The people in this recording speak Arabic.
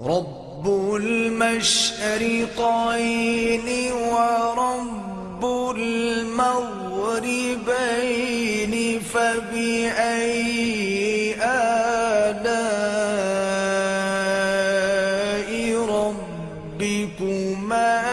رب المشرقين ورب المغربين فبأي آلاء ربكما